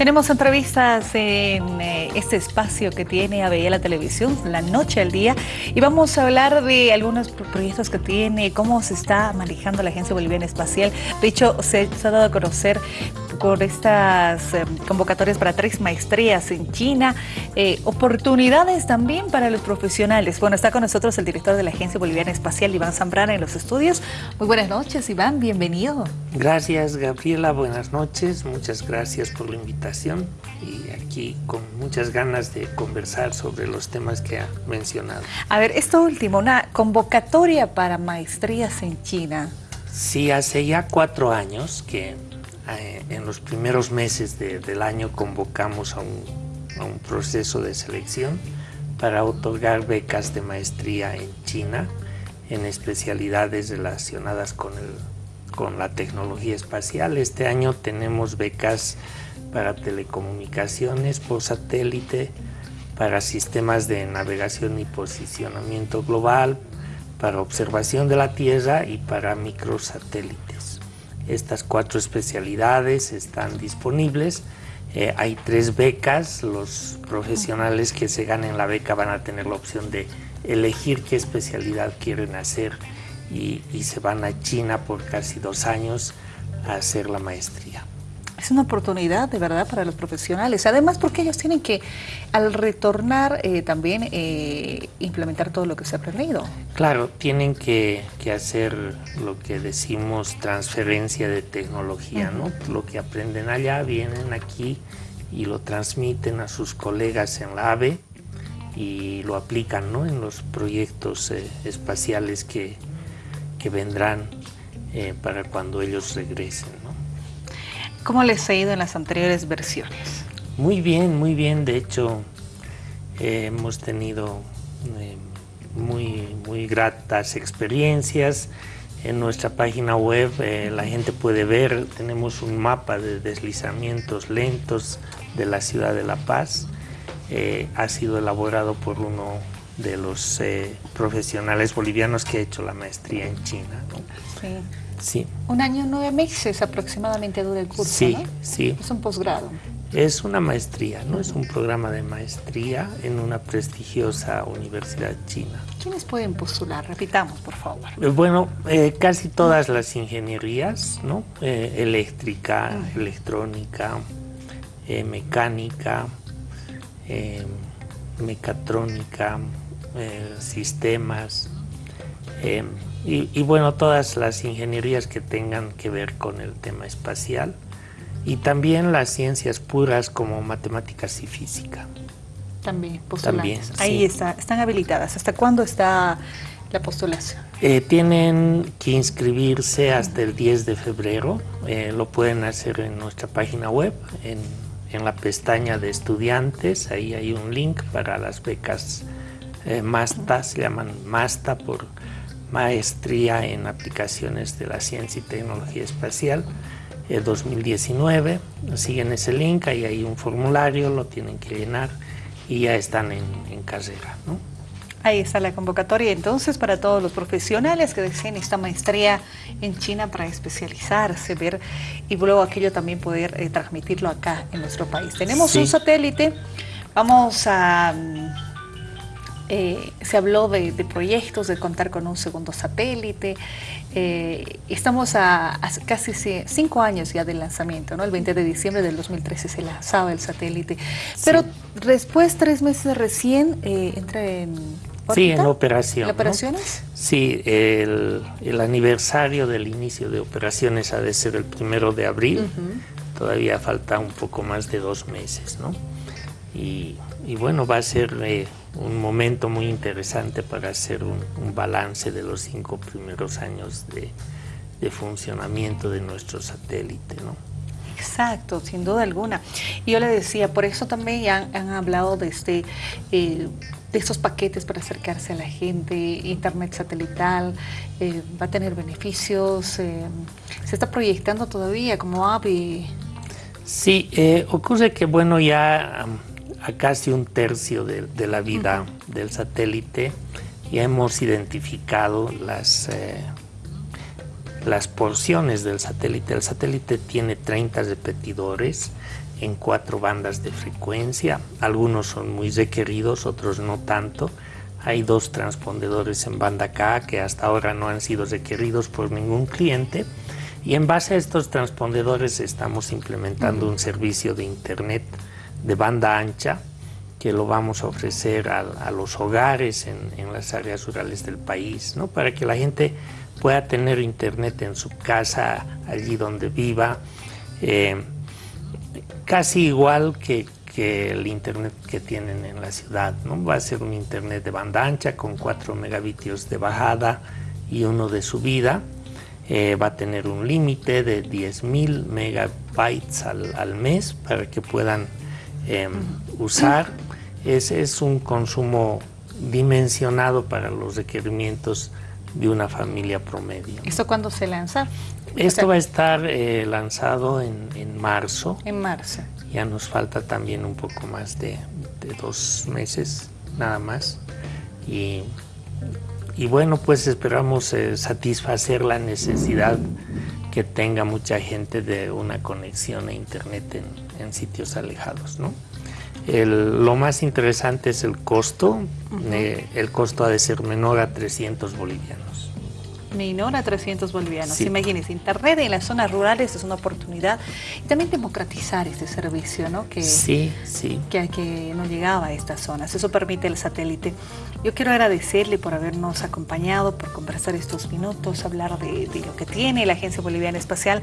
Tenemos entrevistas en eh, este espacio que tiene ABE la televisión, la noche al día, y vamos a hablar de algunos proyectos que tiene, cómo se está manejando la Agencia Boliviana Espacial. De hecho, se, ha dado a conocer por estas eh, convocatorias para tres maestrías en China, eh, oportunidades también para los profesionales. Bueno, está con nosotros el director de la Agencia Boliviana Espacial, Iván Zambrana, en los estudios. Muy buenas noches, Iván, bienvenido. Gracias, Gabriela, buenas noches, muchas gracias por la invitación y aquí con muchas ganas de conversar sobre los temas que ha mencionado. A ver, esto último, una convocatoria para maestrías en China. Sí, hace ya cuatro años que eh, en los primeros meses del año convocamos a un, a un proceso de selección para otorgar becas de maestría en China en especialidades relacionadas con, el, con la tecnología espacial. Este año tenemos becas para telecomunicaciones por satélite, para sistemas de navegación y posicionamiento global, para observación de la Tierra y para microsatélites. Estas cuatro especialidades están disponibles. Eh, hay tres becas, los profesionales que se ganen la beca van a tener la opción de elegir qué especialidad quieren hacer y, y se van a China por casi dos años a hacer la maestría es una oportunidad de verdad para los profesionales. Además, porque ellos tienen que, al retornar, eh, también eh, implementar todo lo que se ha aprendido. Claro, tienen que, hacer lo que decimos transferencia de tecnología, ¿no? Lo que aprenden allá, vienen aquí y lo transmiten a sus colegas en la AVE y lo aplican ¿no? en los proyectos eh, espaciales que, que vendrán para cuando ellos regresen. ¿Cómo les ha ido en las anteriores versiones? Muy bien, muy bien. De hecho, eh, hemos tenido eh, muy, muy gratas experiencias. En nuestra página web eh, la gente puede ver, tenemos un mapa de deslizamientos lentos de la ciudad de La Paz. ha sido elaborado por uno de los profesionales bolivianos que ha hecho la maestría en China. Sí. Sí. Un año, nueve meses aproximadamente dura el curso, Sí, sí. Es un posgrado. Es una maestría, ¿no? Es un programa de maestría en una prestigiosa universidad china. ¿Quiénes pueden postular? Repitamos, por favor. Eh, bueno, eh, casi todas las ingenierías, ¿no? Eh, eléctrica, electrónica, mecánica, mecatrónica, sistemas, y, bueno, todas las ingenierías que tengan que ver con el tema espacial y también las ciencias puras como matemáticas y física. También, También, Ahí está, están habilitadas. ¿Hasta cuándo está la postulación? Eh, tienen que inscribirse hasta el 10 de febrero. Eh, lo pueden hacer en nuestra página web, en, en, la pestaña de estudiantes. Ahí hay un link para las becas eh, MASTA, se llaman MASTA por maestría en aplicaciones de la ciencia y tecnología espacial 2019. Siguen ese link, ahí hay un formulario, lo tienen que llenar y ya están en, carrera. ¿no? Ahí está la convocatoria entonces para todos los profesionales que deseen esta maestría en China para especializarse, ver y luego aquello también poder eh, transmitirlo acá en nuestro país. Tenemos un satélite, vamos a eh, se habló de, proyectos, de contar con un segundo satélite. Eh, estamos a, casi cinco años ya del lanzamiento, ¿no? El 20 de diciembre del 2013 se lanzaba el satélite. Pero después, tres meses recién, eh, entra en... Sí, en operación. ¿En operaciones? Sí, el, aniversario del inicio de operaciones ha de ser el primero de abril. Todavía falta un poco más de dos meses, ¿no? Y, bueno, va a ser un momento muy interesante para hacer un, balance de los cinco primeros años de, funcionamiento de nuestro satélite. ¿no? Exacto, sin duda alguna. Y yo le decía, por eso también han, han hablado de, este, eh, de estos paquetes para acercarse a la gente, internet satelital, eh, va a tener beneficios, eh, se está proyectando todavía como AVI. Sí, ocurre que bueno, ya a casi un tercio de, la vida del satélite ya hemos identificado las, eh, las porciones del satélite. El satélite tiene 30 repetidores en cuatro bandas de frecuencia. Algunos son muy requeridos, otros no tanto. Hay dos transpondedores en banda K que hasta ahora no han sido requeridos por ningún cliente. Y en base a estos transpondedores estamos implementando un servicio de internet de banda ancha que lo vamos a ofrecer a, los hogares en, las áreas rurales del país, ¿no? para que la gente pueda tener internet en su casa, allí donde viva, eh, casi igual que, el internet que tienen en la ciudad. ¿no? Va a ser un internet de banda ancha con 4 megabitios de bajada y uno de subida. Eh, va a tener un límite de 10.000 megabytes al, mes para que puedan em, usar. Es, es un consumo dimensionado para los requerimientos de una familia promedio. ¿Esto cuándo se lanza? Esto va a estar eh, lanzado en, en, marzo. En marzo. Ya nos falta también un poco más de, de dos meses, nada más. Y, y bueno, pues esperamos eh, satisfacer la necesidad que tenga mucha gente de una conexión a internet en, en sitios alejados, ¿no? El, lo más interesante es el costo. Eh, el costo ha de ser menor a 300 bolivianos menor a 300 bolivianos. Imagínense, Internet en las zonas rurales es una oportunidad y también democratizar este servicio, ¿no? Que, sí, sí. Que, que no llegaba a estas zonas. Eso permite el satélite. Yo quiero agradecerle por habernos acompañado, por conversar estos minutos, hablar de, lo que tiene la Agencia Boliviana Espacial.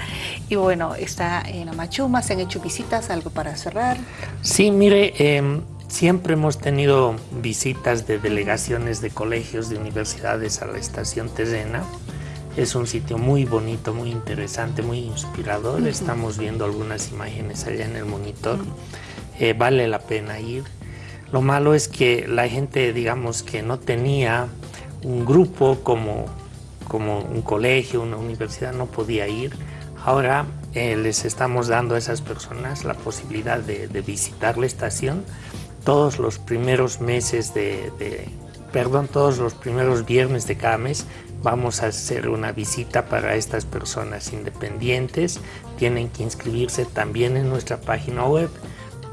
Y bueno, está en Amachuma, se han hecho visitas, algo para cerrar. Sí, mire... Eh, Siempre hemos tenido visitas de delegaciones de colegios, de universidades a la estación terrena. Es un sitio muy bonito, muy interesante, muy inspirador. Estamos viendo algunas imágenes allá en el monitor. Eh, vale la pena ir. Lo malo es que la gente, digamos, que no tenía un grupo como, como un colegio, una universidad, no podía ir. Ahora eh, les estamos dando a esas personas la posibilidad de, de visitar la estación todos los primeros meses de, perdón, todos los primeros viernes de cada mes vamos a hacer una visita para estas personas independientes. Tienen que inscribirse también en nuestra página web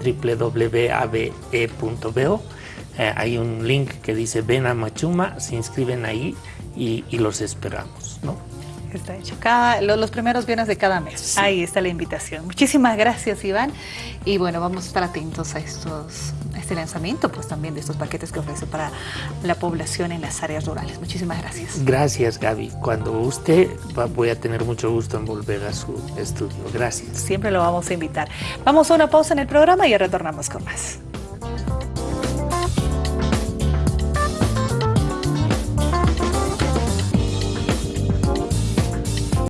www.abe.bo. Eh, hay un link que dice ven a Machuma, se inscriben ahí y, los esperamos. ¿no? Está hecho. Cada, los, primeros viernes de cada mes. Ahí está la invitación. Muchísimas gracias, Iván. Y bueno, vamos a estar atentos a estos este lanzamiento pues también de estos paquetes que ofrece para la población en las áreas rurales. Muchísimas gracias. Gracias Gaby. Cuando usted voy a tener mucho gusto en volver a su estudio. Gracias. Siempre lo vamos a invitar. Vamos a una pausa en el programa y retornamos con más.